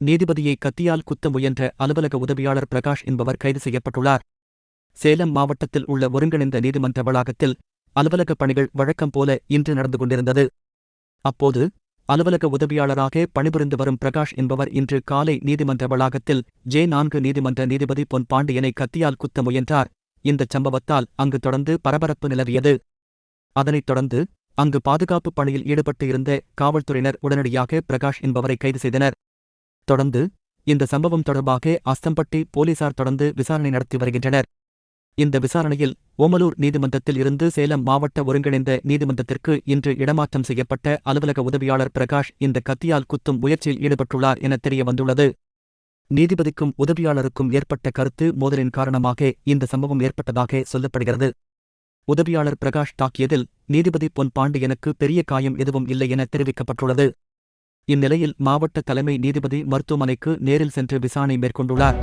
நீதிபதியை கத்தியால் குத்த முயன்ற அலுவலக உதவியாளர் பிரகாஷ் என்பவர் கைது செய்யப்பட்டுள்ளார். சேலம் மாவட்டத்தில் உள்ள ஒருங்கிணைந்த நீதிமன்ற வளாகத்தில் அலுவலக பணிகள் வழக்கம் போல இன்று நடந்து கொண்டிருந்தது. அப்போது அலுவலக உதவியாளராக பணிபுரிந்து வரும் பிரகாஷ் என்பவர் இன்று காலை நீதிமன்ற வளாகத்தில் ஜே நான்கு நீதிமன்ற நீதிபதி பொன் பாண்டியனை கத்தியால் குத்த முயன்றார். இந்தச் சம்பவத்தால் அங்கு தொடர்ந்து பரபரப்பு நிலவியது. அதனைத் தொடர்ந்து அங்கு பாதுகாப்பு பணியில் ஈடுபட்டு இருந்த காவல்துறையினர் உடனடியாக பிரகாஷ் என்பவரை கைது செய்தனர். தொடர்ந்து இந்த சம்பவம் தொடர்பாக அஸ்தம்பட்டி போலீசார் தொடர்ந்து விசாரணை நடத்தி வருகின்றனர். இந்த விசாரணையில் ஓமலூர் நீதிமன்றத்தில் இருந்து சேலம் மாவட்ட ஒருங்கிணைந்த நீதிமன்றத்திற்கு இன்று இடமாற்றம் செய்யப்பட்ட அலுவலக உதவியாளர் பிரகாஷ் இந்த கத்தியால் குத்தும் முயற்சியில் ஈடுபட்டுள்ளார் என தெரிய வந்துள்ளது. நீதிபதிக்கும் உதவியாளருக்கும் ஏற்பட்ட கருத்து மோதலின் காரணமாக இந்த சம்பவம் ஏற்பட்டதாக சொல்லப்படுகிறது. உதவியாளர் பிரகாஷ் தாக்கியதில் நீதிபதி பொன் பாண்டியனுக்கு பெரிய காயம் எதுவும் இல்லை என தெரிவிக்கப்பட்டுள்ளது. இந்நிலையில் மாவட்ட தலைமை நீதிபதி மருத்துவமனைக்கு நேரில் சென்று விசாரணை மேற்கொண்டுள்ளார்.